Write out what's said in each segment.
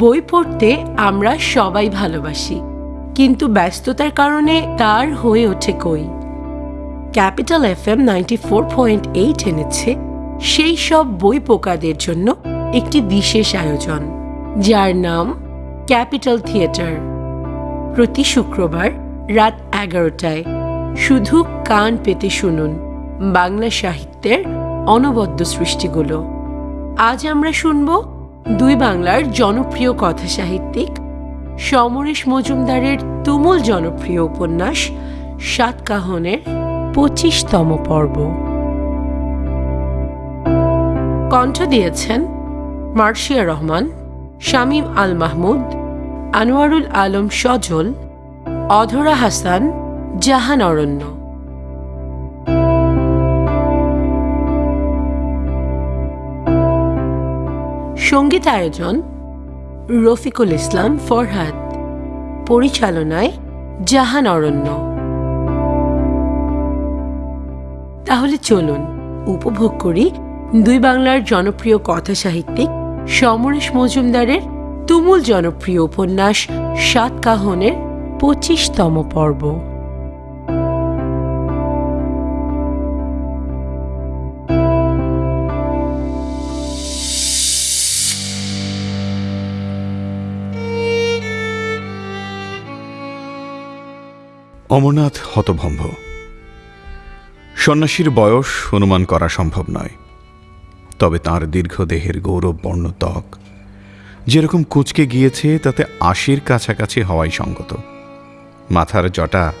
বই পড়তে আমরা সবাই ভালোবাসি, কিন্তু ব্যস্ততার কারণে তার হয়ে ওঠে কই। Capital F M ninety four point eight এনেছে সেই সব বই পোকাদের জন্য একটি বিশেষ আয়োজন, যার নাম ক্যাপিটাল থিয়েটার। প্রতি শুক্রবার রাত এগারোটায় শুধু কান পেতে শুনুন বাংলা সাহিত্যের অনবদ্য সৃষ্টিগুলো। আজ আমরা শুনব দুই বাংলার জনপ্রিয় কথা সাহিত্যিক সমরেশ মজুমদারের তুমুল জনপ্রিয় উপন্যাস সাতকাহনের পঁচিশতম পর্ব। কণ্ঠ দিয়েছেন মার্শিয়া রহমান, শামীম আল মাহমুদ, আনোয়ারুল আলম সজল, অধরা হাসান, জাহান অরণ্য। সংগীত আয়োজন রফিকুল ইসলাম ফরহাদ। পরিচালনায় জাহান অরণ্য। তাহলে চলুন উপভোগ করি দুই বাংলার জনপ্রিয় কথা সাহিত্যিক সমরেশ মজুমদারের তুমুল জনপ্রিয় উপন্যাস সাতকাহনের পঁচিশতম পর্ব। অমরনাথ হতভম্ব। সন্ন্যাসীর বয়স অনুমান করা সম্ভব নয়। তবে তার দীর্ঘ দেহের গৌরব বর্ণ ত্বক যেরকম কুচকে গিয়েছে, তাতে আশির কাছাকাছি হওয়াই সঙ্গত। মাথার জটা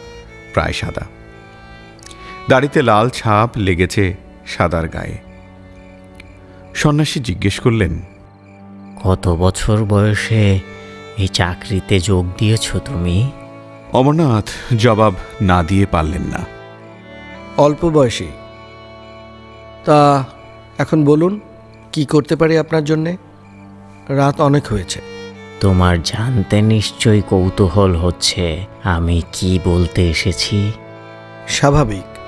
প্রায় সাদা। দাড়িতে লাল ছাপ লেগেছে সাদার গায়ে। সন্ন্যাসী জিজ্ঞেস করলেন, কত বছর বয়সে এই চাকরিতে যোগ দিয়েছ তুমি? অমরনাথ জবাব না দিয়ে পারলেন না। অল্প বয়সী। তা এখন বলুন কি করতে পারি আপনার জন্যে? রাত অনেক হয়েছে। তোমার জানতে নিশ্চয়ই কৌতূহল হচ্ছে আমি কি বলতে এসেছি? স্বাভাবিক।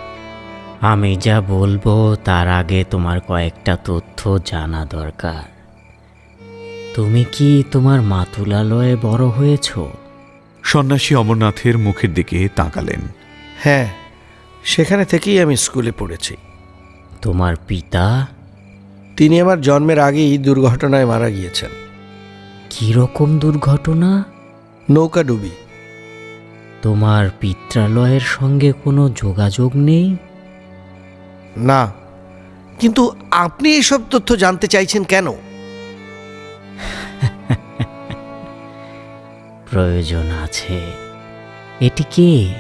আমি যা বলব তার আগে তোমার কয়েকটা তথ্য জানা দরকার। তুমি কি তোমার মাতুলালয়ে বড় হয়েছো? সন্ন্যাসী অমরনাথের মুখের দিকে তাকালেন। হ্যাঁ সেখানে থেকেই আমি স্কুলে পড়েছি। তোমার পিতা? তিনি আমার জন্মের আগেই দুর্ঘটনায় মারা গিয়েছেন। কীরকম দুর্ঘটনা? নৌকা ডুবি। তোমার পিত্রালয়ের সঙ্গে কোনো যোগাযোগ নেই? না কিন্তু আপনি এসব তথ্য জানতে চাইছেন কেন? প্রয়োজন আছে। এটি কে?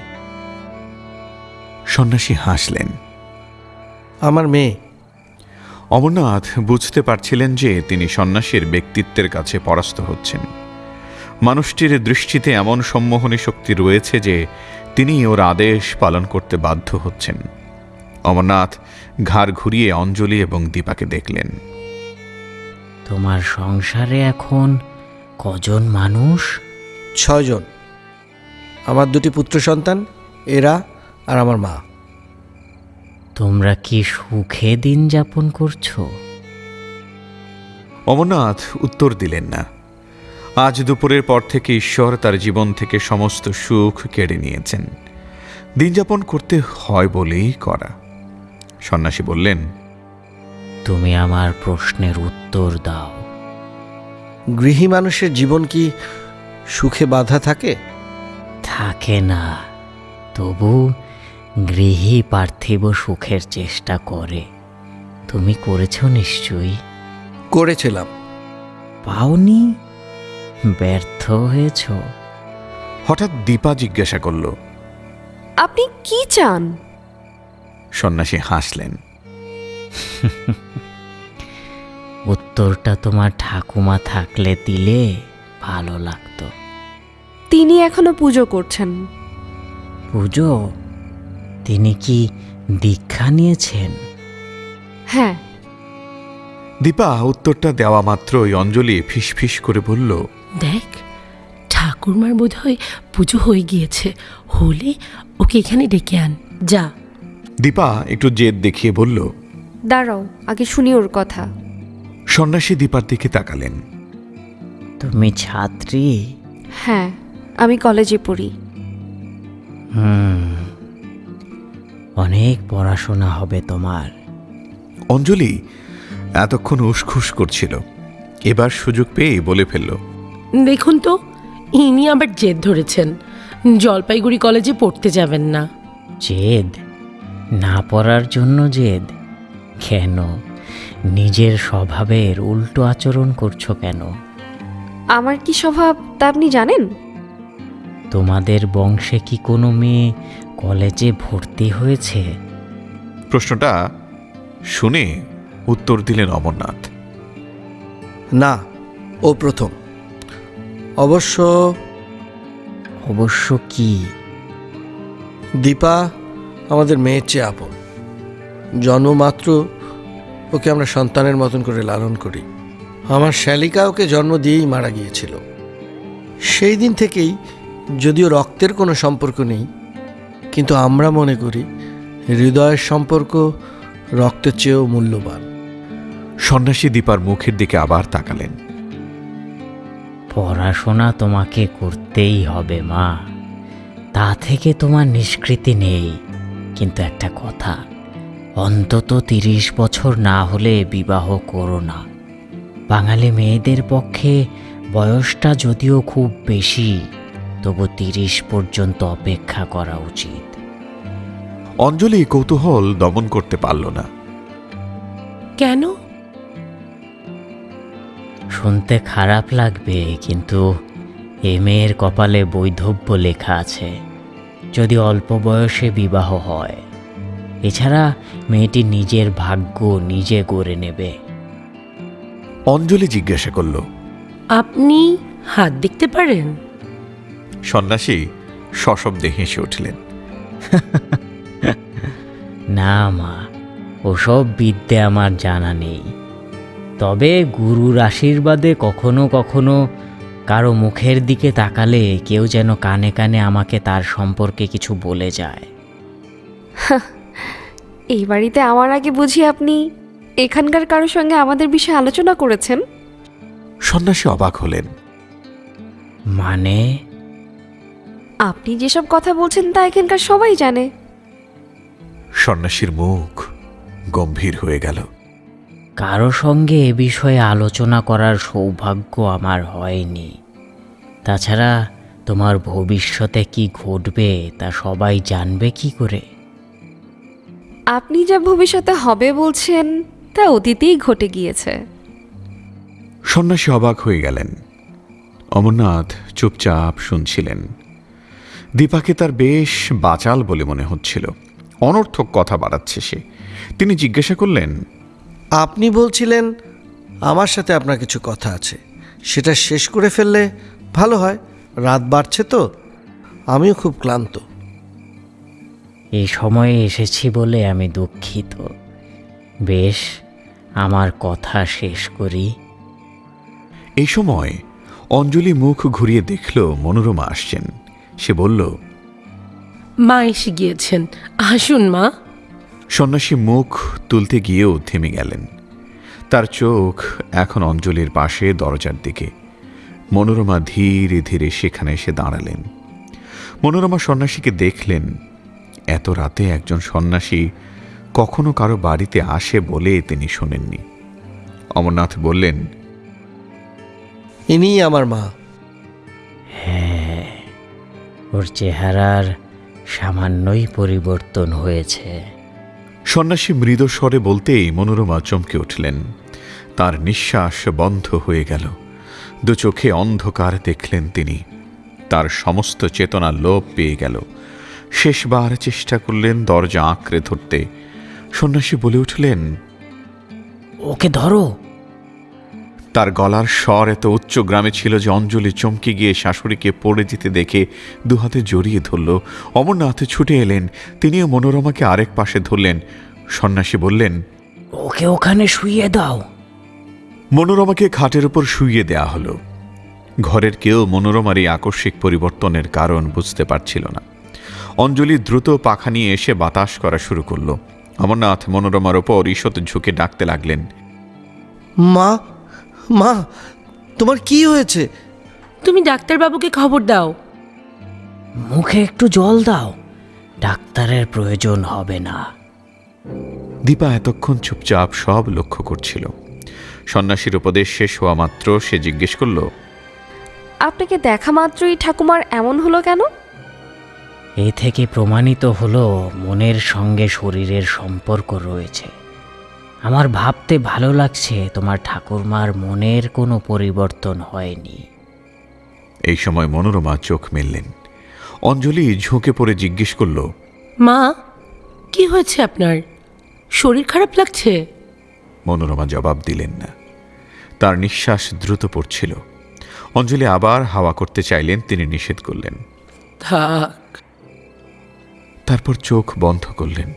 সন্ন্যাসী হাসলেন। আমার মেয়ে। অমরনাথ বুঝতে পারছিলেন যে তিনি সন্ন্যাসীর ব্যক্তিত্বের কাছে পরাস্ত হচ্ছেন। মানুষটির দৃষ্টিতে এমন সম্মোহনী শক্তি রয়েছে যে তিনি ওর আদেশ পালন করতে বাধ্য হচ্ছেন। অমরনাথ ঘাড় ঘুরিয়ে অঞ্জলি এবং দীপাকে দেখলেন। তোমার সংসারে এখন কজন মানুষ? ছয়জন। আমার দুটি পুত্র সন্তান এরা আর আমার মা। তোমরা কি সুখে দিন যাপন করছ? অমরনাথ উত্তর দিলেন না। আজ দুপুরের পর থেকে ঈশ্বর তার জীবন থেকে সমস্ত সুখ কেড়ে নিয়েছেন। দিনযাপন করতে হয় বলেই করা। সন্ন্যাসী বললেন তুমি আমার প্রশ্নের উত্তর দাও। গৃহী মানুষের জীবন কি সুখে বাধা থাকে? থাকে না। তবু গৃহী পার্থিব সুখের চেষ্টা করে। তুমি করেছ নিশ্চয়ই। করেছিলাম। পাওনি ব্যর্থ হয়েছ। হঠাৎ দীপা জিজ্ঞাসা করল আপনি কি চান? সন্ন্যাসী হাসলেন। উত্তরটা তোমার ঠাকুমা থাকলে দিলে ভালো লাগতো। তিনি এখনও পুজো করছেন। পুজো? তিনি কি দীক্ষা নিয়েছেন? হ্যাঁ। দীপা উত্তরটা দেওয়া মাত্রই অঞ্জলি ফিসফিস করে বলল দেখ ঠাকুরমার বোধ হয় পুজো হয়ে গিয়েছে। হলে ওকে এখানে ডেকে আন। যা। দীপা একটু জেদ দেখিয়ে বলল দাঁড়াও আগে শুনি ওর কথা। সন্ন্যাসী দীপার দিকে তাকালেন। তুমি ছাত্রী? হ্যাঁ আমি কলেজে পড়ি। হুম অনেক পড়াশোনা হবে তোমার। অঞ্জলি এতক্ষণ উসখুস করছিল এবার সুযোগ পেয়ে বলে ফেলল। দেখুন তো ইনি আবার জেদ ধরেছেন জলপাইগুড়ি কলেজে পড়তে যাবেন না। জেদ? না পড়ার জন্য জেদ? কেন? নিজের স্বভাবের উল্টো আচরণ করছ কেন? আমার কি স্বভাব তা আপনি জানেন? তোমাদের বংশে কি কোনো মেয়ে কলেজে ভর্তি হয়েছে? প্রশ্নটা শুনে উত্তর দিলেন অমরনাথ। না ও প্রথম। অবশ্য অবশ্য কি? দীপা আমাদের মেয়ের চেয়ে আপন। জন্মমাত্র ওকে আমরা সন্তানের মতন করে লালন করি। আমার শ্যালিকা ওকে জন্ম দিয়েই মারা গিয়েছিল। সেই দিন থেকেই যদিও রক্তের কোনো সম্পর্ক নেই কিন্তু আমরা মনে করি হৃদয়ের সম্পর্ক রক্তের চেয়েও মূল্যবান। সন্ন্যাসী দীপার মুখের দিকে আবার তাকালেন। পড়াশোনা তোমাকে করতেই হবে মা। তা থেকে তোমার নিষ্কৃতি নেই। কিন্তু একটা কথা অন্তত তিরিশ বছর না হলে বিবাহ করো না। বাঙালি মেয়েদের পক্ষে বয়সটা যদিও খুব বেশি তবু তিরিশ পর্যন্ত অপেক্ষা করা উচিত। অঞ্জলি কৌতূহল দমন করতে পারল না। কেন? শুনতে খারাপ লাগবে কিন্তু এ মেয়ের কপালে বৈধব্য লেখা আছে যদি অল্প বয়সে বিবাহ হয়। এছাড়া মেয়েটি নিজের ভাগ্য নিজে গড়ে নেবে। অঞ্জলি জিজ্ঞাসা করল আপনি হাত দেখতে পারেন? সন্ন্যাসী সশব্দে হেসে উঠলেন। না মা ওসব বিদ্যে আমার জানা নেই। তবে গুরুর আশীর্বাদে কখনো কখনো কারও মুখের দিকে তাকালে কেউ যেন কানে কানে আমাকে তার সম্পর্কে কিছু বলে যায়। এই বাড়িতে আমার আগে বুঝি আপনি এখানকার কারোর সঙ্গে আমাদের বিষয়ে আলোচনা করেছেন? সন্ন্যাসী অবাক হলেন। মানে? আপনি যেসব কথা বলছেন তা এখানকার সবাই জানে। সন্ন্যাসীর মুখ গম্ভীর হয়ে গেল। কারও সঙ্গে এ বিষয়ে আলোচনা করার সৌভাগ্য আমার হয়নি। তাছাড়া তোমার ভবিষ্যতে কি ঘটবে তা সবাই জানবে কি করে? আপনি যা ভবিষ্যতে হবে বলছেন তা অতীতেই ঘটে গিয়েছে। সন্ন্যাসী অবাক হয়ে গেলেন। অমরনাথ চুপচাপ শুনছিলেন। দীপাকে তার বেশ বাচাল বলে মনে হচ্ছিল। অনর্থক কথা বাড়াচ্ছে সে। তিনি জিজ্ঞাসা করলেন আপনি বলছিলেন আমার সাথে আপনার কিছু কথা আছে। সেটা শেষ করে ফেললে ভালো হয়। রাত বাড়ছে তো। আমিও খুব ক্লান্ত। এই সময়ে এসেছি বলে আমি দুঃখিত। বেশ আমার কথা শেষ করি। এই সময় অঞ্জলি মুখ ঘুরিয়ে দেখল মনোরমা আসছেন। সে বলল মা এসে গিয়েছেন। আসুন মা। সন্ন্যাসী মুখ তুলতে গিয়েও থেমে গেলেন। তার চোখ এখন অঞ্জলির পাশে দরজার দিকে। মনোরমা ধীরে ধীরে সেখানে এসে দাঁড়ালেন। মনোরমা সন্ন্যাসীকে দেখলেন এত রাতে একজন সন্ন্যাসী কখনো কারও বাড়িতে আসে বলে তিনি শোনেননি। অমরনাথ বললেন ইনি আমার মা। হ্যাঁ ওর চেহারার সামান্যই পরিবর্তন হয়েছে। সন্ন্যাসী মৃদ স্বরে বলতেই মনোরমা চমকে উঠলেন। তার নিঃশ্বাস বন্ধ হয়ে গেল। দু চোখে অন্ধকার দেখলেন তিনি। তার সমস্ত চেতনা লোপ পেয়ে গেল। শেষবার চেষ্টা করলেন দরজা আঁকড়ে ধরতে। সন্ন্যাসী বলে উঠলেন ওকে ধরো। তার গলার স্বর এত উচ্চ গ্রামে ছিল যে অঞ্জলি চমকে গিয়ে শাশুড়িকে পড়ে যেতে দেখে দুহাতে জড়িয়ে ধরল। অমরনাথে ছুটে এলেন তিনিও মনোরমাকে আরেক পাশে ধরলেন। সন্ন্যাসী বললেন ওকে ওখানে শুইয়ে দাও। মনোরমাকে খাটের উপর শুইয়ে দেয়া হলো। ঘরের কেউ মনোরমার এই আকস্মিক পরিবর্তনের কারণ বুঝতে পারছিল না। অঞ্জলি দ্রুত পাখা নিয়ে এসে বাতাস করা শুরু করল। অমরনাথ মনোরমার ওপর ঈষৎ ঝুঁকে ডাকতে লাগলেন। মা মা তোমার কি হয়েছে? তুমি ডাক্তারবাবুকে খবর দাও। মুখে একটু জল দাও। ডাক্তারের প্রয়োজন হবে না। দীপা এতক্ষণ চুপচাপ সব লক্ষ্য করছিল। সন্ন্যাসীর উপদেশ শেষ হওয়া মাত্র সে জিজ্ঞেস করল আপনাকে দেখা মাত্রই ঠাকুমার এমন হলো কেন? এ থেকে প্রমাণিত হলো মনের সঙ্গে শরীরের সম্পর্ক রয়েছে। আমার ভাবতে ভালো লাগছে তোমার ঠাকুরমার মনের কোনো পরিবর্তন হয়নি। এই সময় মনোরমা চোখ মেললেন। অঞ্জলি ঝুঁকে পড়ে জিজ্ঞেস করল মা কি হয়েছে আপনার? শরীর খারাপ লাগছে? মনোরমা জবাব দিলেন না। তার নিঃশ্বাস দ্রুত পড়ছিল। অঞ্জলি আবার হাওয়া করতে চাইলেন তিনি নিষেধ করলেন। থাক তারপর চোখ বন্ধ করলেন।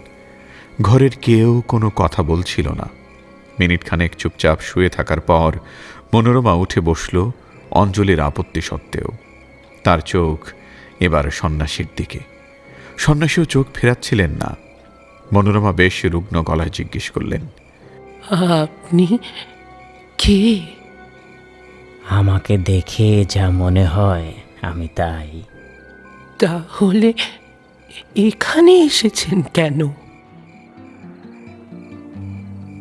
ঘরের কেউ কোনো কথা বলছিল না। মিনিট খানেক চুপচাপ শুয়ে থাকার পর মনোরমা উঠে বসল অঞ্জলির আপত্তি সত্ত্বেও। তার চোখ এবার সন্ন্যাসীর দিকে। সন্ন্যাসীও চোখ ফেরাচ্ছিলেন না। মনোরমা বেশ রুগ্ন গলায় জিজ্ঞেস করলেন আপনি কে? আমাকে দেখে যা মনে হয় আমি তাই। তাহলে এখানে এসেছেন কেন?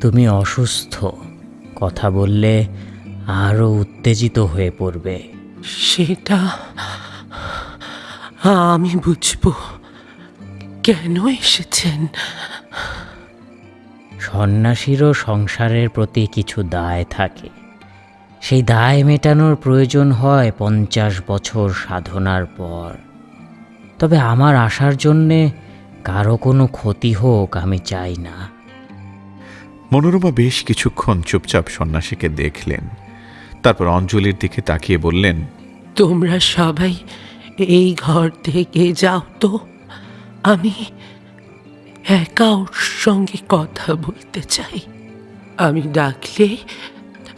তুমি অসুস্থ কথা বললে আরও উত্তেজিত হয়ে পড়বে। সেটা আমি বুঝব। কেন এসেছেন? সন্ন্যাসীরও সংসারের প্রতি কিছু দায় থাকে। সেই দায় মেটানোর প্রয়োজন হয় পঞ্চাশ বছর সাধনার পর। তবে আমার আসার জন্যে কারও কোনো ক্ষতি হোক আমি চাই না। মনোরমা বেশ কিছুক্ষণ চুপচাপ সন্ন্যাসীকে দেখলেন। তারপর অঞ্জলির দিকে তাকিয়ে বললেন তোমরা সবাই এই ঘর থেকে যাও তো। আমি একা ওর সঙ্গে কথা বলতে চাই। আমি ডাকলে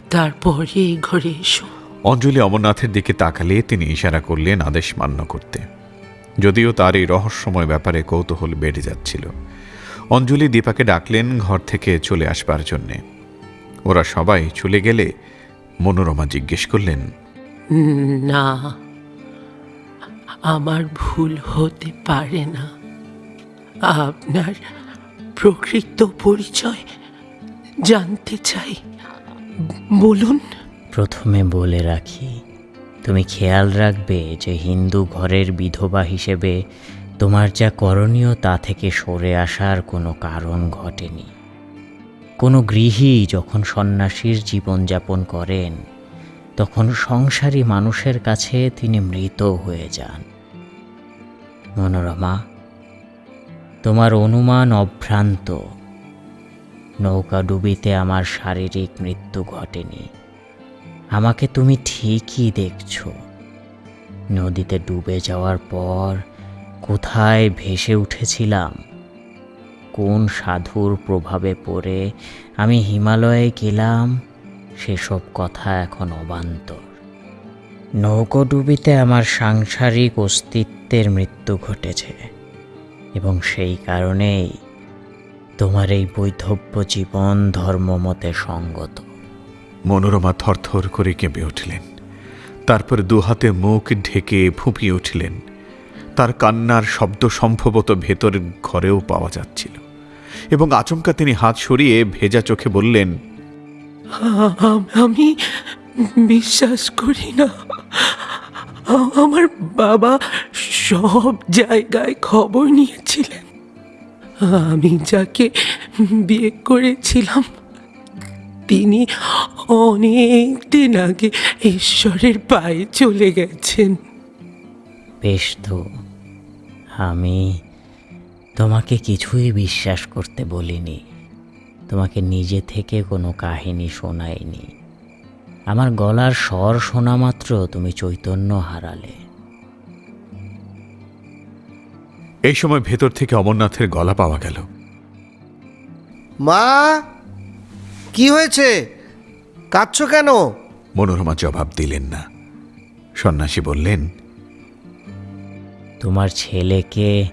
তারপরে এই ঘরে এসো। অঞ্জলি অমরনাথের দিকে তাকালে তিনি ইশারা করলেন আদেশ মান্য করতে। যদিও তার এই রহস্যময় ব্যাপারে কৌতূহল বেড়ে যাচ্ছিল। অঞ্জলি দীপাকে ডাকলেন ঘর থেকে চলে আসবার জন্যে। ওরা সবাই চলে গেলে মনোরমা জিজ্ঞেস করলেন না আমার ভুল হতে পারে না। আপনার প্রকৃত পরিচয় জানতে চাই বলুন। প্রথমে বলে রাখি তুমি খেয়াল রাখবে যে হিন্দু ঘরের বিধবা হিসেবে তোমার যা করণীয় তা থেকে সরে আসার কোনো কারণ ঘটেনি। কোনো গৃহী যখন সন্ন্যাসীর জীবনযাপন করেন, তখন সংসারী মানুষের কাছে তিনি মৃত হয়ে যান। মনোরমা, তোমার অনুমান অভ্রান্ত। নৌকা ডুবিতে আমার শারীরিক মৃত্যু ঘটেনি। আমাকে তুমি ঠিকই দেখছ। নদীতে ডুবে যাওয়ার পর কোথায় ভেসে উঠেছিলাম? কোন সাধুর প্রভাবে পড়ে আমি হিমালয়ে গেলাম? সেসব কথা এখন অবান্তর। নৌকোডুবিতে আমার সাংসারিক অস্তিত্বের মৃত্যু ঘটেছে এবং সেই কারণেই তোমার এই বৈধব্য জীবন ধর্মমতে সঙ্গত। মনোরমা থরথর করে কেঁপে উঠলেন। তারপর দুহাতে মুখ ঢেকে ফুঁপিয়ে উঠলেন। তার কান্নার শব্দ সম্ভবত ভেতরের ঘরেও পাওয়া যাচ্ছিল। এবং আচমকা তিনি হাত সরিয়ে ভেজা চোখে বললেন আমি বিশ্বাস করি না। আমার বাবা সব জায়গায় খবর নিয়েছিলেন। আমি যাকে বিয়ে করেছিলাম তিনি অনেক দিন আগে ঈশ্বরের পায়ে চলে গেছেন। বেশ তো আমি তোমাকে কিছুই বিশ্বাস করতে বলিনি। তোমাকে নিজে থেকে কোনো কাহিনী শোনাইনি। আমার গলার স্বর শোনা মাত্র তুমি চৈতন্য হারালে। এই সময় ভেতর থেকে অমরনাথের গলা পাওয়া গেল। মা কি হয়েছে? কাঁদছো কেন? মনোরমা জবাব দিলেন না। সন্ন্যাসী বললেন তোমার ছেলেকে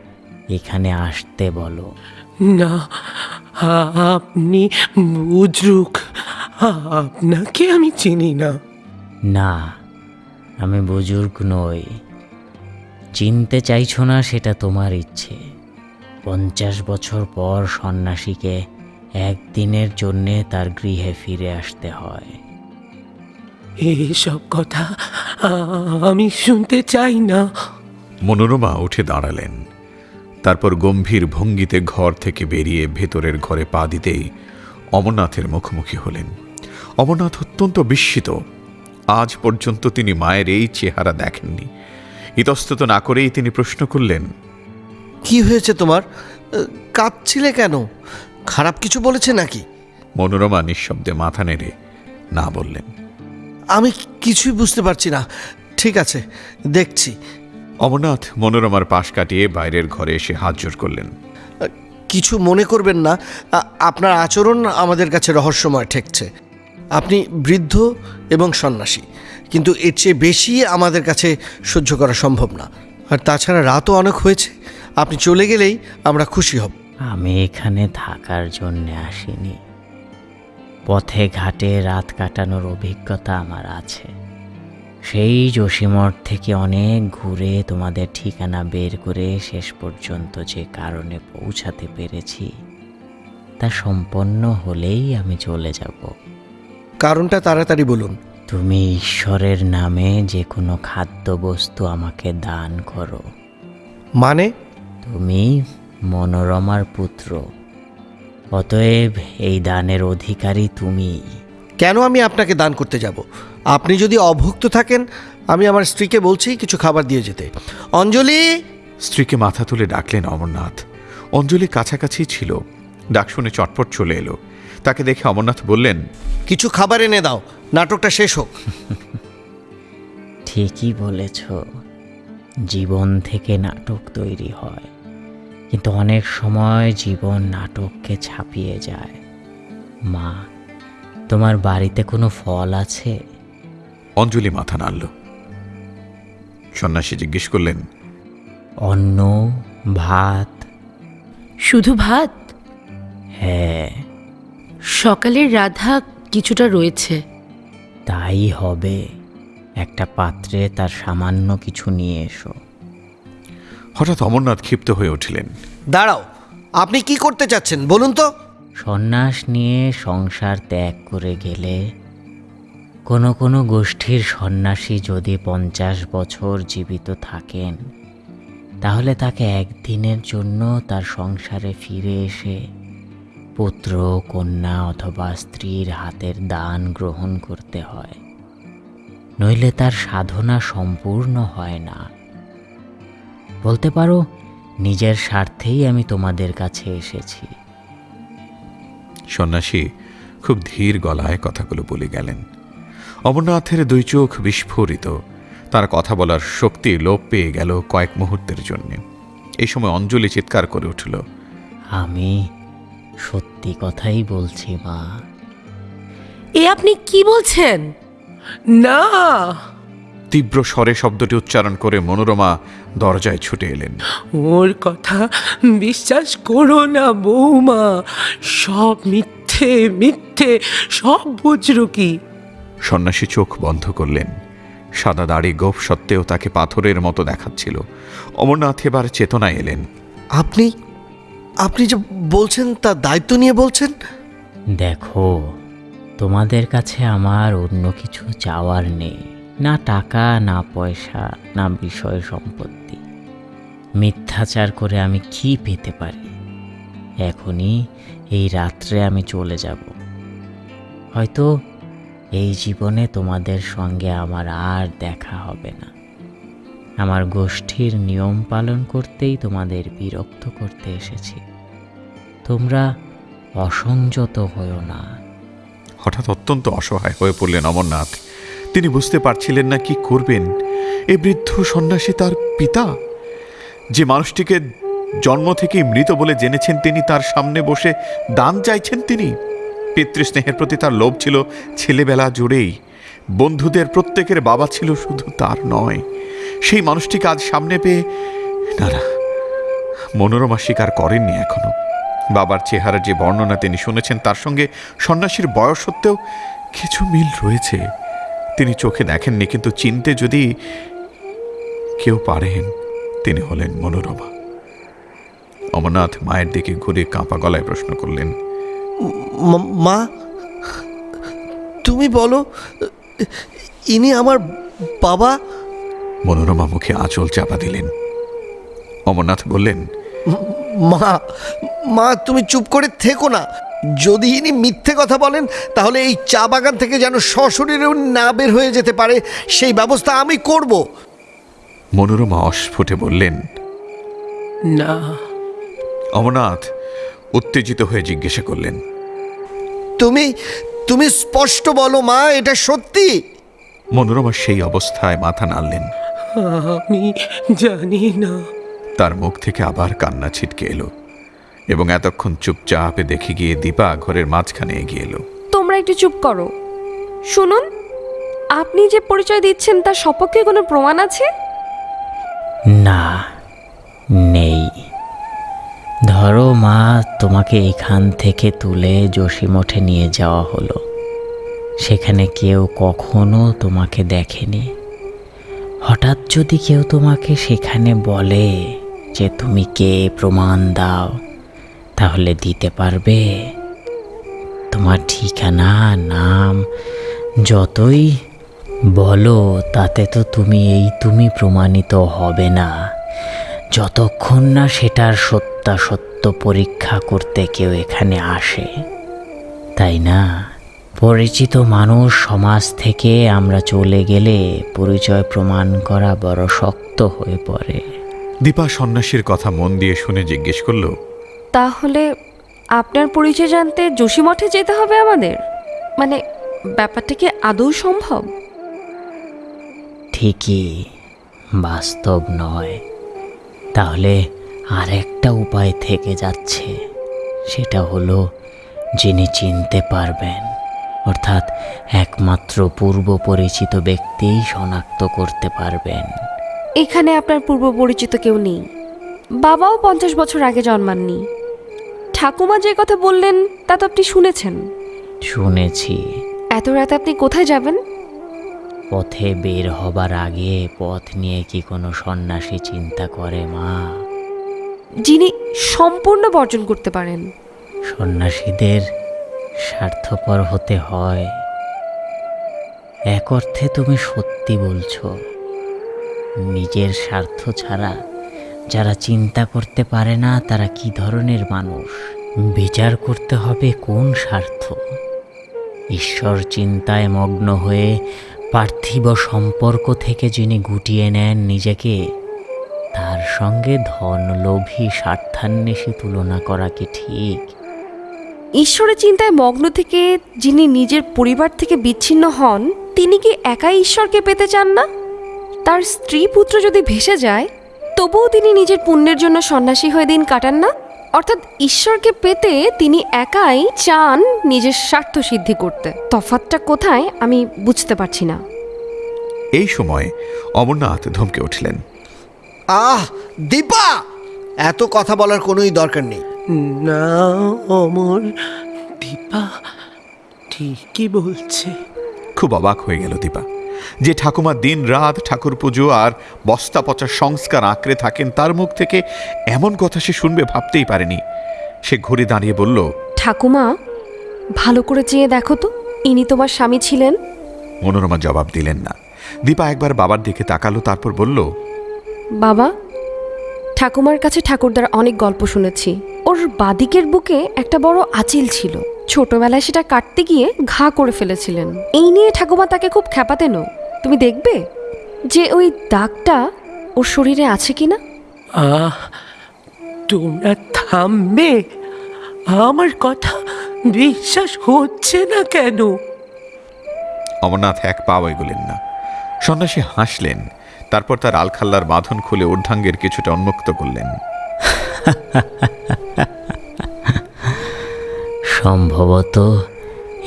এখানে আসতে বলো। না আপনি বুজরুক। আপনাকে আমি চিনি না। না আমি বুজুর্গ নই। চিনতে চাইছো না সেটা তোমার ইচ্ছে। পঞ্চাশ বছর পর সন্ন্যাসীকে একদিনের জন্যে তার গৃহে ফিরে আসতে হয়। এইসব কথা আমি শুনতে চাই না। মনোরমা উঠে দাঁড়ালেন। তারপর গম্ভীর ভঙ্গিতে ঘর থেকে বেরিয়ে ভেতরের ঘরে পা দিতেই অমরনাথের মুখোমুখি হলেন। অমরনাথ অত্যন্ত বিস্মিত। আজ পর্যন্ত তিনি মায়ের এই চেহারা দেখেননি। ইতস্তত না করেই তিনি প্রশ্ন করলেন কি হয়েছে তোমার? কাঁদছিলে কেন? খারাপ কিছু বলেছে নাকি? মনোরমা নিঃশব্দে মাথা নেড়ে না বললেন। আমি কিছুই বুঝতে পারছি না। ঠিক আছে দেখছি। অমরনাথ মনোরমার পাশ কাটিয়ে বাইরের ঘরে এসে হাত জোর করলেন। কিছু মনে করবেন না। আপনার আচরণ আমাদের কাছে রহস্যময় ঠেকছে। আপনি বৃদ্ধ এবং সন্ন্যাসী কিন্তু এর চেয়ে বেশি আমাদের কাছে সহ্য করা সম্ভব না। আর তাছাড়া রাতও অনেক হয়েছে। আপনি চলে গেলেই আমরা খুশি হব। আমি এখানে থাকার জন্য আসিনি। পথে ঘাটে রাত কাটানোর অভিজ্ঞতা আমার আছে। সেই জসিমঠ থেকে অনেক ঘুরে তোমাদের ঠিকানা বের করে শেষ পর্যন্ত যে কারণে পৌঁছাতে পেরেছি তা সম্পন্ন হলেই আমি চলে যাব। কারণটা তাড়াতাড়ি বলুন। তুমি ঈশ্বরের নামে যে কোনো খাদ্যবস্তু আমাকে দান করো। মানে? তুমি মনোরমার পুত্র। অতএব এই দানের অধিকারী তুমি। কেন আমি আপনাকে দান করতে যাব? আপনি যদি অভুক্ত থাকেন আমি আমার স্ত্রীকে বলছি কিছু খাবার দিয়ে যেতে। অঞ্জলি! স্ত্রীকে মাথা তুলে ডাকলেন অমরনাথ। অঞ্জলি কাছাকাছি ছিল। ডাক শুনে চটপট চলে এলো। তাকে দেখে অমরনাথ বললেন কিছু খাবার এনে দাও নাটকটা শেষ হোক। ঠিকই বলেছ। জীবন থেকে নাটক তৈরি হয়। কিন্তু অনেক সময় জীবন নাটককে ছাপিয়ে যায়। মা তোমার বাড়িতে কোনো ফল আছে? অঞ্জলি মাথা নাড়ল। সন্ন্যাসী জিজ্ঞেস করলেন অন্ন ভাত? শুধু ভাত? হ্যাঁ। সকালের রাধা কিছুটা রয়েছে। তাই হবে। একটা পাত্রে তার সামান্য কিছু নিয়ে এসো। হঠাৎ অমরনাথ ক্ষিপ্ত হয়ে উঠলেন। দাঁড়াও আপনি কি করতে চাচ্ছেন বলুন তো। সন্ন্যাস নিয়ে সংসার ত্যাগ করে গেলে কোনো কোনো গোষ্ঠীর সন্ন্যাসী যদি পঞ্চাশ বছর জীবিত থাকেন তাহলে তাকে একদিনের জন্য তার সংসারে ফিরে এসে পুত্র কন্যা অথবা স্ত্রীর হাতের দান গ্রহণ করতে হয়। নইলে তার সাধনা সম্পূর্ণ হয় না। বলতে পারো নিজের স্বার্থেই আমি তোমাদের কাছে এসেছি। সন্ন্যাসী খুব ধীর গলায় কথাগুলো বলে গেলেন। অমরনাথের দুই চোখ বিস্ফোরিত। তার কথা বলার শক্তি লোপ পেয়ে গেল কয়েক মুহূর্তের জন্য। এই সময় অঞ্জলি চিৎকার করে উঠল আমি সত্যি কথাই বলছি মা। এ আপনি কি বলছেন? না! তীব্র স্বরে শব্দটি উচ্চারণ করে মনোরমা দরজায় ছুটে এলেন। ওর কথা বিশ্বাস করো না বৌমা সব মিথ্যে মিথ্যে সব বুঝরু কি? সন্ন্যাসী চোখ বন্ধ করলেন। সাদা দাড়ি গোপ সত্ত্বেও তাকে পাথরের মতো দেখাচ্ছিল। অমরনাথ এবার চেতনায় এলেন। আপনি আপনি যে বলছেন তার দায়িত্ব নিয়ে বলছেন? দেখো তোমাদের কাছে আমার অন্য কিছু চাওয়ার নেই। না টাকা, না পয়সা, না বিষয় সম্পত্তি। মিথ্যাচার করে আমি কি পেতে পারি? এখনই এই রাত্রে আমি চলে যাব। হয়তো এই জীবনে তোমাদের সঙ্গে আমার আর দেখা হবে না। আমার গোষ্ঠীর নিয়ম পালন করতেই তোমাদের বিরক্ত করতে এসেছি। তোমরা অসংযত হও না। হঠাৎ অত্যন্ত অসহায় হয়ে পড়লেন অমরনাথ। তিনি বুঝতে পারছিলেন না কি করবেন। এ বৃদ্ধ সন্ন্যাসী তার পিতা? যে মানুষটিকে জন্ম থেকেই মৃত বলে জেনেছেন তিনি, তার সামনে বসে দান চাইছেন তিনি। পিতৃস্নেহের প্রতি তার লোভ ছিল ছেলেবেলা জুড়েই। বন্ধুদের প্রত্যেকের বাবা ছিল শুধু তার নয়। সেই মানুষটিকে আজ সামনে পেয়ে না না, মনোরমা স্বীকার করেননি এখনও। বাবার চেহারার যে বর্ণনা তিনি শুনেছেন, তার সঙ্গে সন্ন্যাসীর বয়স সত্ত্বেও কিছু মিল রয়েছে। তিনি চোখে দেখেননি কিন্তু চিনতে যদি কেউ পারেন তিনি হলেন মনোরমা। অমরনাথ মায়ের দিকে ঘুরে কাঁপা গলায় প্রশ্ন করলেন মা তুমি বলো ইনি আমার বাবা? মনোরমা মুখে আঁচল চাপা দিলেন। অমরনাথ বললেন মা মা তুমি চুপ করে থেকো না। যদি ইনি মিথ্যে কথা বলেন তাহলে এই চা বাগান থেকে যেন সশরীরেও না বের হয়ে যেতে পারে সেই ব্যবস্থা আমি করব। মনোরমা অস্ফুটে বললেন না। অমরনাথ উত্তেজিত হয়ে জিজ্ঞাসা করলেন তুমি তুমি স্পষ্ট বলো মা এটা সত্যি? মনোরমা সেই অবস্থায় মাথা নাড়লেন। আমি জানি না। তার মুখ থেকে আবার কান্না ছিটকে এলো। এবং এতক্ষণ চুপচাপে দেখে গিয়ে দীপা ঘরের মাঝখানে এগিয়ে এলো। তোমরা একটু চুপ করো। শুনুন আপনি যে পরিচয় দিচ্ছেন তার সপক্ষে কোনো প্রমাণ আছে? না নেই। ধরো মা তোমাকে এখান থেকে তুলে যোশীমঠে নিয়ে যাওয়া হলো। সেখানে কেউ কখনো তোমাকে দেখেনি। হঠাৎ যদি কেউ তোমাকে সেখানে বলে যে তুমি কে প্রমাণ দাও। তাহলে দিতে পারবে। তোমার ঠিকানা, নাম, যতই বলো, তাতে তো তুমি এই তুমি প্রমাণিত হবে না। যতক্ষণ না সেটার সত্যাসত্য পরীক্ষা করতে কেউ এখানে আসে। তাই না? পরিচিত মানুষ সমাজ থেকে আমরা চলে গেলে পরিচয় প্রমাণ করা বড় শক্ত হয়ে পড়ে। দীপা সন্ন্যাসীর কথা মন দিয়ে শুনে জিজ্ঞেস করল তাহলে আপনার পরিচয় জানতে যোশী মঠে যেতে হবে আমাদের? মানে ব্যাপারটা কি আদৌ সম্ভব? ঠিকই বাস্তব নয়। তাহলে আরেকটা উপায় থেকে যাচ্ছে। সেটা হলো যিনি চিনতে পারবেন অর্থাৎ একমাত্র পূর্ব পরিচিত ব্যক্তিই শনাক্ত করতে পারবেন। এখানে আপনার পূর্ব পরিচিত কেউ নেই। বাবাও পঞ্চাশ বছর আগে জন্মাননি। ঠাকুমা যে কথা বললেন তা তো আপনি শুনেছেন। শুনেছি। এত রাতে আপনি কোথায় যাবেন? পথে বের হবার আগে পথ নিয়ে কি কোনো সন্ন্যাসী চিন্তা করে মা? যিনি সম্পূর্ণ বর্জন করতে পারেন। সন্ন্যাসীদের স্বার্থপর হতে হয়। এক অর্থে তুমি সত্যি বলছো নিজের স্বার্থ ছাড়া যারা চিন্তা করতে পারে না, তারা কি ধরনের মানুষ? বিচার করতে হবে কোন স্বার্থ? ঈশ্বর চিন্তায় মগ্ন হয়ে পার্থিব সম্পর্ক থেকে যিনি গুটিয়ে নেন নিজেকে, তার সঙ্গে ধনলোভী স্বার্থান্বেষী তুলনা করা কি ঠিক? ঈশ্বরের চিন্তায় মগ্ন থেকে যিনি নিজের পরিবার থেকে বিচ্ছিন্ন হন, তিনি কি একাই ঈশ্বরকে পেতে চান না? তার স্ত্রী পুত্র যদি ভেসে যায় তবুও তিনি নিজের পুণ্যের জন্য সন্ন্যাসী হয়ে দিন কাটান না? অর্থাৎ ঈশ্বরকে পেতে তিনি একাই চান নিজের স্বার্থ সিদ্ধি করতে। তফাৎটা কোথায় আমি বুঝতে পারছি না। এই সময় অমরনাথ ধমকে উঠলেন। আহ দীপা! এত কথা বলার কোনোই দরকার নেই। না অমর দীপা ঠিকই বলছে। খুব অবাক হয়ে গেল দীপা। যে ঠাকুমা দিন রাত ঠাকুর পুজো আর বস্তা পচা সংস্কার আঁকড়ে থাকেন তার মুখ থেকে এমন কথা সে শুনবে ভাবতেই পারেনি। সে ঘুরে দাঁড়িয়ে বলল ঠাকুমা ভালো করে চেয়ে দেখো তো ইনি তোমার স্বামী ছিলেন? মনোরমা জবাব দিলেন না। দীপা একবার বাবার দিকে তাকালো তারপর বলল বাবা ঠাকুমার কাছে ঠাকুরদার অনেক গল্প শুনেছি। ওর বাদিকের বুকে একটা বড় আচিল ছিল। ছোটবেলায় সেটা কাটতে গিয়ে ঘা করে ফেলেছিলেন। এই নিয়ে ঠাকুমা তাকে খুব খ্যাপাতেনও তুমি দেখবে যে ওই দাগটা ওর শরীরে আছে কিনা। আহ তোমরা থামবে। আমার কথা বিশ্বাস হচ্ছে না কেন? অমরনাথ এক পাও এগোলেন না। সন্ন্যাসী হাসলেন তারপর তার আলখাল্লার বাঁধন খুলে ঊর্ধ্বাঙ্গের কিছুটা উন্মুক্ত করলেন। সম্ভবত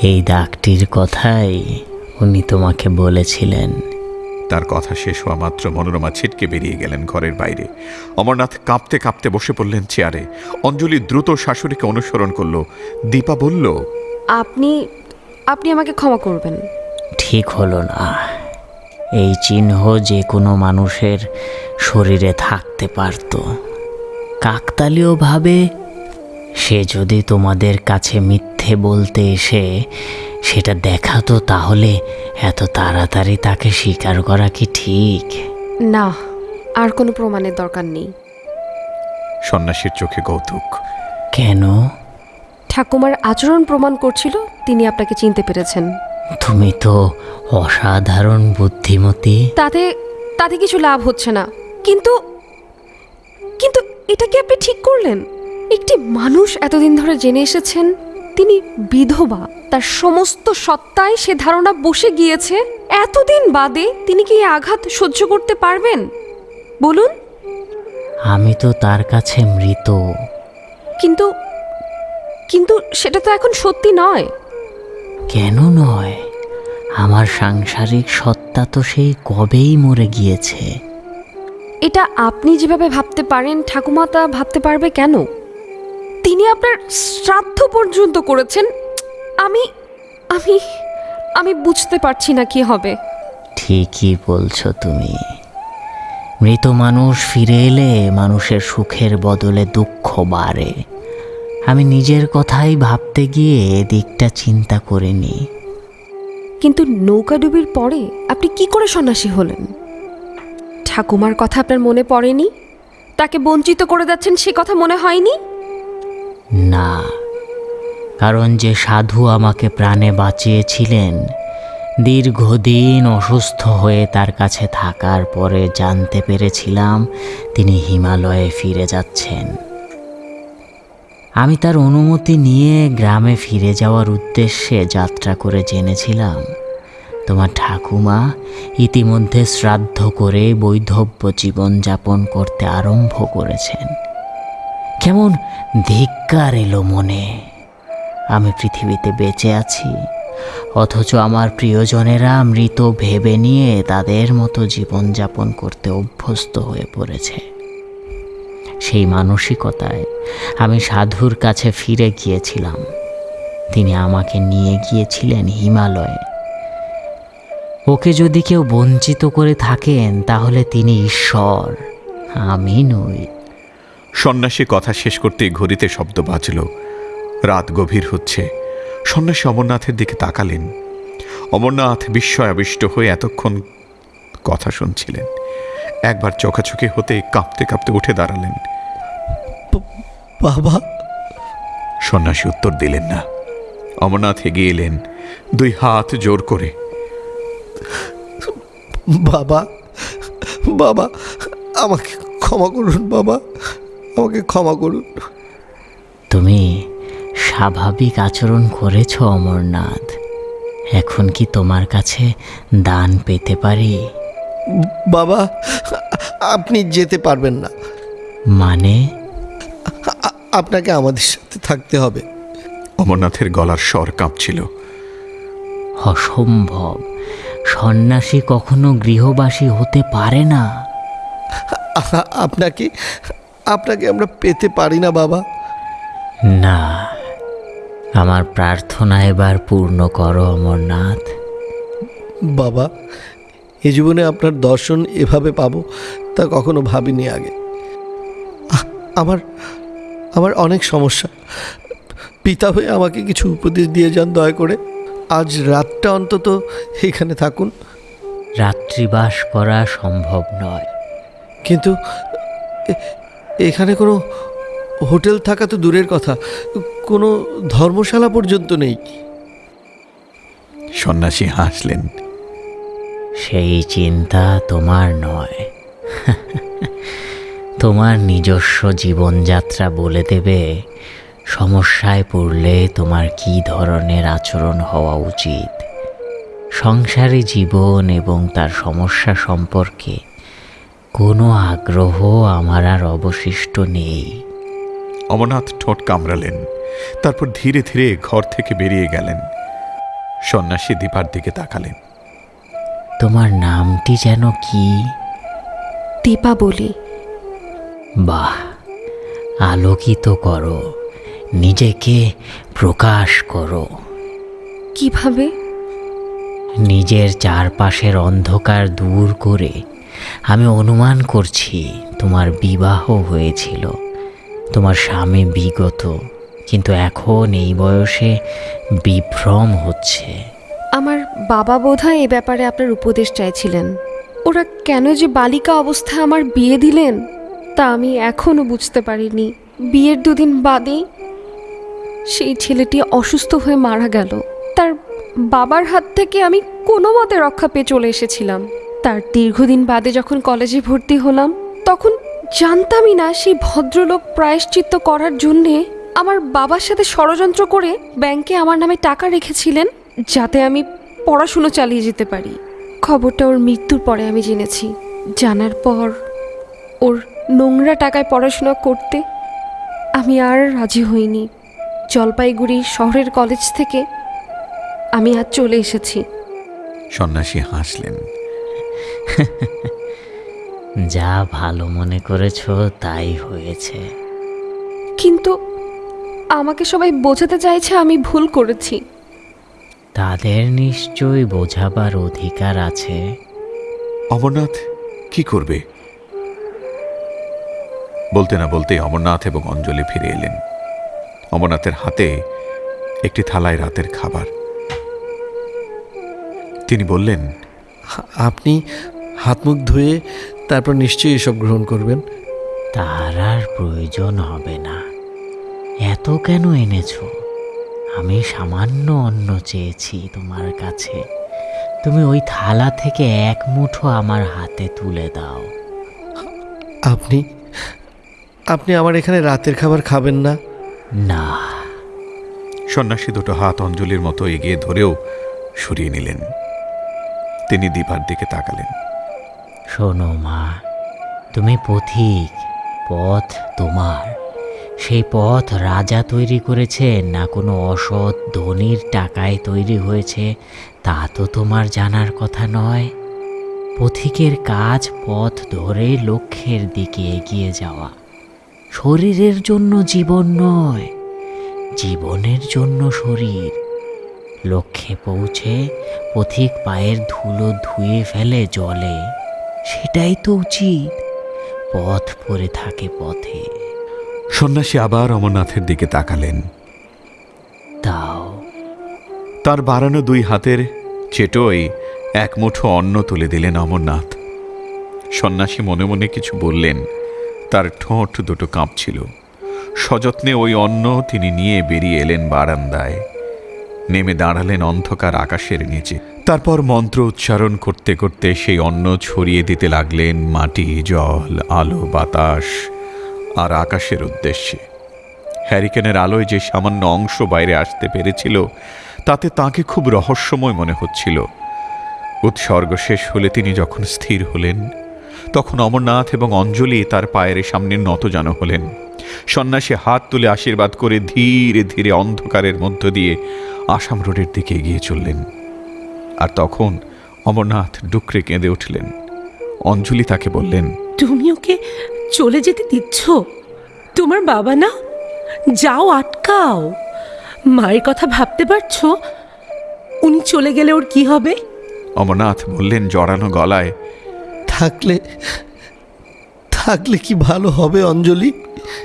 এই দাগটির কথাই উনি তোমাকে বলেছিলেন। তার কথা শেষ হওয়া মাত্র মনোরমা ছিটকে বেরিয়ে গেলেন ঘরের বাইরে। অমরনাথ কাঁপতে কাঁপতে বসে পড়লেন চেয়ারে। অঞ্জলি দ্রুত শাশুড়িকে অনুসরণ করল। দীপা বলল আপনি আপনি আমাকে ক্ষমা করবেন। ঠিক হলো না। এই চিহ্ন যে কোনো মানুষের শরীরে থাকতে পারত। কাকতালীয়ভাবে সে যদি তোমাদের কাছে মিথ্যে বলতে এসে সেটা দেখাতো তাহলে এত তাড়াতাড়ি তাকে স্বীকার করা কি ঠিক? না আর কোনো প্রমাণের দরকার নেই। সন্ন্যাসীর চোখে কৌতুক। কেন? ঠাকুমার আচরণ প্রমাণ করছিল তিনি আপনাকে চিনতে পেরেছেন। তুমি তো অসাধারণ বুদ্ধিমতী। তাতে তাতে কিছু লাভ হচ্ছে না। কিন্তু কিন্তু এটা কি আপনি ঠিক করলেন? একটি মানুষ এতদিন ধরে জেনে এসেছেন তিনি বিধবা। তার সমস্ত সত্তায় সে ধারণা বসে গিয়েছে এতদিন বাদে তিনি কি আঘাত সহ্য করতে পারবেন? বলুন। আমি তো তার কাছে মৃত। কিন্তু কিন্তু সেটা তো এখন সত্যি নয়। কেন নয়? আমার সাংসারিক সত্তা তো সেই কবেই মরে গিয়েছে। এটা আপনি যেভাবে ভাবতে পারেন ঠাকুমা তা ভাবতে পারবে কেন? তিনি আপনার শ্রাদ্ধ পর্যন্ত করেছেন। আমি আমি আমি বুঝতে পারছি না কি হবে। ঠিকই বলছো তুমি। মৃত মানুষ ফিরে এলে মানুষের সুখের বদলে দুঃখ বাড়ে। আমি নিজের কথাই ভাবতে গিয়ে এদিকটা চিন্তা করিনি কিন্তু নৌকাডুবির পরে আপনি কি করে সন্ন্যাসী হলেন? ঠাকুমার কথা আপনার মনে পড়েনি? তাকে বঞ্চিত করে যাচ্ছেন সে কথা মনে হয়নি? না। কারণ যে সাধু আমাকে প্রাণে বাঁচিয়েছিলেন, দীর্ঘদিন অসুস্থ হয়ে তার কাছে থাকার পরে জানতে পেরেছিলাম তিনি হিমালয়ে ফিরে যাচ্ছেন। আমি তার অনুমতি নিয়ে গ্রামে ফিরে যাওয়ার উদ্দেশ্যে যাত্রা করে জেনেছিলাম। তোমার ঠাকুমা ইতিমধ্যে শ্রাদ্ধ করে বৈধব্য জীবনযাপন করতে আরম্ভ করেছেন। কেমন ধিক্কার এলো মনে। আমি পৃথিবীতে বেঁচে আছি, অথচ আমার প্রিয়জনেরা মৃত ভেবে নিয়ে তাদের মতো জীবনযাপন করতে অভ্যস্ত হয়ে পড়েছে। সেই মানসিকতায় আমি সাধুর কাছে ফিরে গিয়েছিলাম। তিনি আমাকে নিয়ে গিয়েছিলেন হিমালয়ে। ওকে যদি কেউ বঞ্চিত করে থাকেন, তাহলে তিনি ঈশ্বর, আমি নই। সন্ন্যাসী কথা শেষ করতেই ঘড়িতে শব্দ বাজল। রাত গভীর হচ্ছে। সন্ন্যাসী অমরনাথের দিকে তাকালেন। অমরনাথ বিস্ময় আবিষ্ট হয়ে এতক্ষণ কথা শুনছিলেন। একবার চোখাচোখি হতে কাঁপতে কাঁপতে উঠে দাঁড়ালেন। বাবা। সন্ন্যাসী উত্তর দিলেন না। অমরনাথ এগিয়ে এলেন দুই হাত জোর করে। বাবা বাবা আমাকে ক্ষমা করুন বাবা। আমাকে ক্ষমা করুন। তুমি স্বাভাবিক আচরণ করেছ অমরনাথ। এখন কি তোমার কাছে দান পেতে পারি? বাবা আপনি যেতে পারবেন না। মানে? আপনাকে আমাদের সাথে থাকতে হবে। অমরনাথের গলার স্বর কাঁপছিল। অসম্ভব। সন্ন্যাসী কখনো গৃহবাসী হতে পারে না। আপনাকে আপনাকে আমরা পেতে পারি না বাবা। না আমার প্রার্থনা এবার পূর্ণ করো অমরনাথ। বাবা এ জীবনে আপনার দর্শন এভাবে পাবো তা কখনো ভাবিনি আগে। আমার আমার অনেক সমস্যা। পিতা হয়ে আমাকে কিছু উপদেশ দিয়ে যান দয়া করে। আজ রাতটা অন্তত এখানে থাকুন। রাত্রিবাস করা সম্ভব নয়। কিন্তু এখানে কোনো হোটেল থাকা তো দূরের কথা। কোনো ধর্মশালা পর্যন্ত নেই। সন্ন্যাসী হাসলেন। সেই চিন্তা তোমার নয়। তোমার নিজস্ব জীবনযাত্রা বলে দেবে সমস্যায় পড়লে তোমার কি ধরনের আচরণ হওয়া উচিত? সংসারী জীবন এবং তার সমস্যা সম্পর্কে কোনো আগ্রহ আমার আর অবশিষ্ট নেই। অমরনাথ ঠোঁট কামড়ালেন তারপর ধীরে ধীরে ঘর থেকে বেরিয়ে গেলেন। সন্ন্যাসী দীপার দিকে তাকালেন। তোমার নামটি যেন কি? দীপাবলি বাহ আলোকিত করো নিজেকে প্রকাশ করো। কীভাবে? নিজের চারপাশের অন্ধকার দূর করে আমি অনুমান করছি তোমার বিবাহ হয়েছিল। তোমার স্বামী বিগত, কিন্তু এখন এই বয়সে বিভ্রম হচ্ছে। আমার বাবা বোধহয় এ ব্যাপারে আপনার উপদেশ চাইছিলেন। ওরা কেন যে বালিকা অবস্থায় আমার বিয়ে দিলেন, তা আমি এখনও বুঝতে পারিনি। বিয়ের দুদিন বাদেই সেই ছেলেটি অসুস্থ হয়ে মারা গেল। তার বাবার হাত থেকে আমি কোনো মতে রক্ষা পেয়ে চলে এসেছিলাম। তার দীর্ঘদিন বাদে যখন কলেজে ভর্তি হলাম, তখন জানতামই না সেই ভদ্রলোক প্রায়শ্চিত্ত করার জন্যে আমার বাবার সাথে ষড়যন্ত্র করে ব্যাংকে আমার নামে টাকা রেখেছিলেন যাতে আমি পড়াশুনো চালিয়ে যেতে পারি। খবরটা ওর মৃত্যুর পরে আমি জেনেছি। জানার পর ওর নোংরা টাকায় পড়াশোনা করতে আমি আর রাজি হইনি। জলপাইগুড়ি শহরের কলেজ থেকে আমি আজ চলে এসেছি। সন্ন্যাসী হাসলেন। যা ভালো মনে করেছ তাই হয়েছে। কিন্তু আমাকে সবাই বোঝাতে চাইছে আমি ভুল করেছি। তাদের নিশ্চয়ই বোঝাবার অধিকার আছে। অমরনাথ কি করবে? বলতে না বলতে অমরনাথ এবং অঞ্জলি ফিরে এলেন। অমরনাথের হাতে একটি থালায় রাতের খাবার। তিনি বললেন আপনি হাত মুখ ধুয়ে তারপর নিশ্চয়ই এসব গ্রহণ করবেন। তার আর প্রয়োজন হবে না। এত কেন এনেছো? আমি সামান্য অন্ন চেয়েছি তোমার কাছে। তুমি ওই থালা থেকে এক মুঠো আমার হাতে তুলে দাও। আপনি আপনি আমার এখানে রাতের খাবার খাবেন না? না। সন্ন্যাসী দুটো হাত অঞ্জলির মতো এগিয়ে ধরেও সরিয়ে নিলেন। তিনি দীপার দিকে তাকালেন। শোনো মা, তুমি পথিক, পথ তোমার। সেই পথ রাজা তৈরি করেছে, না কোনো অসৎ ধনির টাকায় তৈরি হয়েছে, তা তো তোমার জানার কথা নয়। পথিকের কাজ পথ ধরে লক্ষ্যের দিকে এগিয়ে যাওয়া। শরীরের জন্য জীবন নয়, জীবনের জন্য শরীর। লক্ষ্যে পৌঁছে পথিক পায়ের ধুলো ধুয়ে ফেলে জলে। সেটাই তো উচিত। পথ পড়ে থাকে পথে। সন্ন্যাসী আবার অমরনাথের দিকে তাকালেন। তাও। তার বাড়ানো দুই হাতের চেটোয় এক মুঠো অন্ন তুলে দিলেন অমরনাথ। সন্ন্যাসী মনে মনে কিছু বললেন। তার ঠোঁট দুটো কাঁপছিল। সযত্নে ওই অন্ন তিনি নিয়ে বেরিয়ে এলেন বারান্দায়। নেমে দাঁড়ালেন অন্ধকার আকাশের নিচে। তারপর মন্ত্র উচ্চারণ করতে করতে সেই অন্ন ছড়িয়ে দিতে লাগলেন মাটি, জল, আলো, বাতাস আর আকাশের উদ্দেশ্যে। হ্যারিকেনের আলোয় যে সামান্য অংশ বাইরে আসতে পেরেছিল, তাতে তাকে খুব রহস্যময় মনে হচ্ছিল। উৎসর্গ শেষ হলে তিনি যখন স্থির হলেন, তখন অমরনাথ এবং অঞ্জলি তার পায়ের সামনে নত যেন হলেন। সন্ন্যাসী হাত তুলে আশীর্বাদ করে ধীরে ধীরে অন্ধকারের মধ্য দিয়ে আসাম রোডের দিকে এগিয়ে চললেন। আর তখন অমরনাথ ডুকরে কেঁদে উঠলেন। অঞ্জলি তাকে বললেন তুমি ওকে চলে যেতে দিচ্ছ? তোমার বাবা না? যাও আটকাও। মায়ের কথা ভাবতে পারছ? উনি চলে গেলে ওর কি হবে? অমরনাথ বললেন জড়ানো গলায় থাকলে থাকলে কি ভালো হবে অঞ্জলি?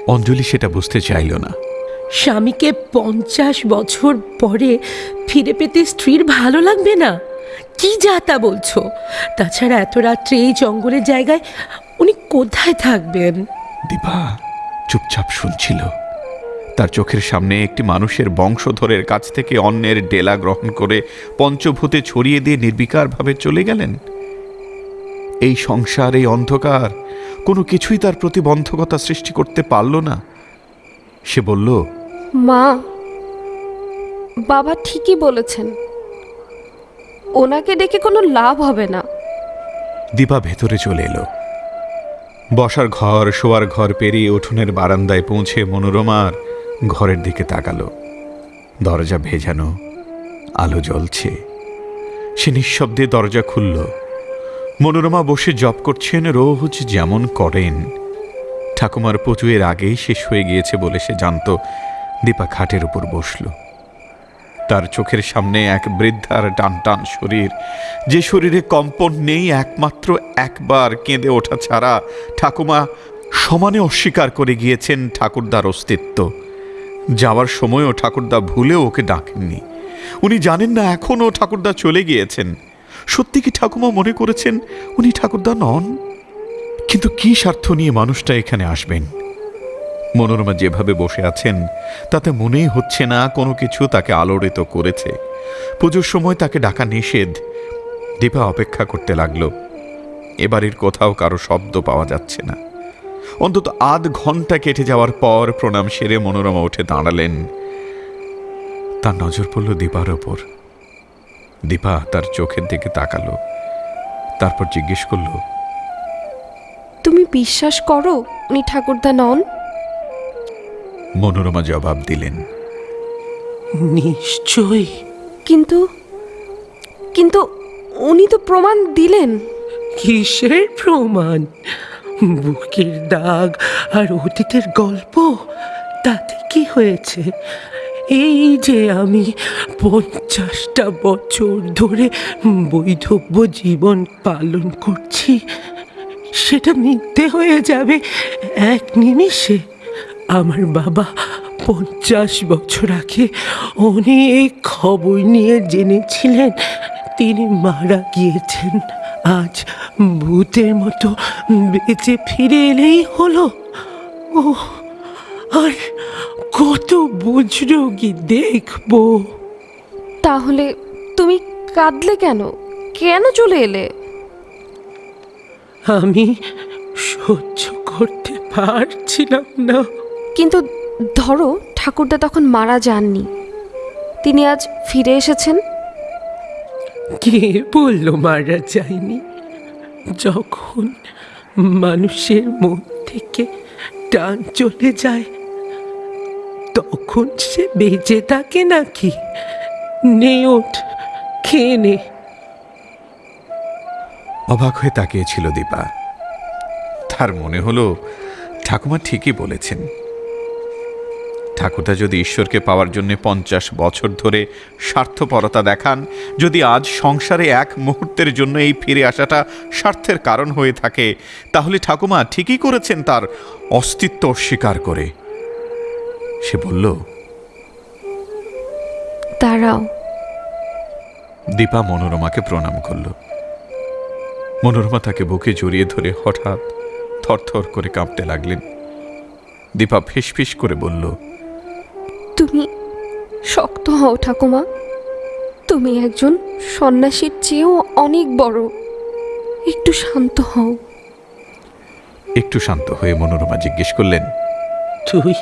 অঞ্জলি সেটা বুঝতে চাইল না। স্বামীকে পঞ্চাশ বছর পরে ফিরে পেতে স্ত্রীর ভালো লাগবে না? কি যা তা বলছো? তাছাড়া এত রাত্রে এই জঙ্গলের জায়গায় উনি কোথায় থাকবেন? দীপা, চুপচাপ শুনছিল। তার চোখের সামনে একটি মানুষের বংশধরের কাছ থেকে অন্যের ডেলা গ্রহণ করে পঞ্চভূতে ছড়িয়ে দিয়ে নির্বিকারভাবে চলে গেলেন। এই সংসার, এই অন্ধকার, কোনো কিছুই তার প্রতিবন্ধকতা সৃষ্টি করতে পারল না। সে বলল মা, বাবা ঠিকই বলেছেন। ওনাকে ডেকে কোনো লাভ হবে না। দীপা ভেতরে চলে এলো। বসার ঘর, শোয়ার ঘর পেরিয়ে উঠোনের বারান্দায় পৌঁছে মনোরমার ঘরের দিকে তাকালো। দরজা ভেজানো, আলো জ্বলছে। সে নিঃশব্দে দরজা খুলল। মনোরমা বসে জপ করছেন, রোজ যেমন করেন। ঠাকুমার পুজোয়ের আগেই শেষ হয়ে গিয়েছে বলে সে জানত। দীপা খাটের উপর বসল। তার চোখের সামনে এক বৃদ্ধার টান টান শরীর। যে শরীরে কম্পন নেই, একমাত্র একবার কেঁদে ওঠা ছাড়া ঠাকুমা সমানে অস্বীকার করে গিয়েছেন ঠাকুরদার অস্তিত্ব। যাওয়ার সময়ও ঠাকুরদা ভুলেও ওকে ডাকেননি। উনি জানেন না, এখনও ঠাকুরদা চলে গিয়েছেন। সত্যি কি ঠাকুমা মনে করেছেন উনি ঠাকুরদা নন? কিন্তু কি স্বার্থ নিয়ে মানুষটা এখানে আসবেন? মনোরমা যেভাবে বসে আছেন, তাতে মনেই হচ্ছে না কোনো কিছু তাকে আলোড়িত করেছে। পুজোর সময় তাকে ডাকা নিষেধ, দীপা অপেক্ষা করতে লাগল। এবারের কোথাও কারও শব্দ পাওয়া যাচ্ছে না। অন্তত আধ ঘণ্টা কেটে যাওয়ার পর প্রণাম সেরে মনোরমা উঠে দাঁড়ালেন। তার নজর পড়ল দীপার ওপর। দীপা তার চোখের দিকে তাকালো। তারপর জিজ্ঞেস করল, তুমি বিশ্বাস করো উনি ঠাকুরদা নন? মনোরমা জবাব দিলেন। নিশ্চয়ই। কিন্তু কিন্তু উনি তো প্রমাণ দিলেন। কিসের প্রমাণ? বুকের দাগ আর অতীতের গল্প? তাতে কি হয়েছে? এই যে আমি পঞ্চাশটা বছর ধরে বৈধব্য জীবন পালন করছি সেটা মিথ্যে হয়ে যাবে এক নিমিষে। আমার বাবা পঞ্চাশ বছর আগে অনেক খবর নিয়ে জেনেছিলেন। তিনি মারা গিয়েছেন। আজ ভূতের মতো বেঁচে ফিরে এলেই হলো। ও আর কত বুজরুগি দেখব। তাহলে তুমি কাঁদলে কেন? কেন চলে এলে? আমি সহ্য করতে পারছিলাম না। কিন্তু ধরো ঠাকুরদা তখন মারা যাননি। তিনি আজ ফিরে এসেছেন। কে বলল মারা যায়নি? যখন মানুষের মন থেকে টান চলে যায় তখন সে বেঁচে থাকে নাকি? ওঠ খেয়ে নে। অবাক হয়ে তাকিয়েছিল দীপা। তার মনে হলো ঠাকুমা ঠিকই বলেছেন। ঠাকুরদা যদি ঈশ্বরকে পাওয়ার জন্য পঞ্চাশ বছর ধরে স্বার্থপরতা দেখান যদি আজ সংসারে এক মুহূর্তের জন্য এই ফিরে আসাটা স্বার্থের কারণ হয়ে থাকে তাহলে ঠাকুমা ঠিকই করেছেন তার অস্তিত্ব অস্বীকার করে। সে বলল দাঁড়াও। দীপা মনোরমাকে প্রণাম করল। মনোরমা তাকে বুকে জড়িয়ে ধরে হঠাৎ থরথর করে কাঁপতে লাগলেন। দীপা ফিসফিস করে বলল শক্ত হও ঠাকুমা। তুমি একজন সন্ন্যাসীর চেয়েও অনেক বড়। একটু শান্ত হও। একটু শান্ত হয়ে মনোরমা জিজ্ঞেস করলেন তুই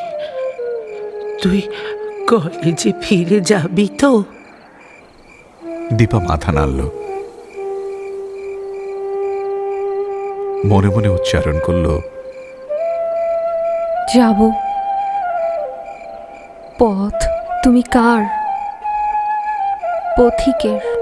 তুই কলেজে ফিরে যাবি তো? দীপা মাথা নাড়ল। মনে মনে উচ্চারণ করল যাব। পথ তুমি কার? পথিকের।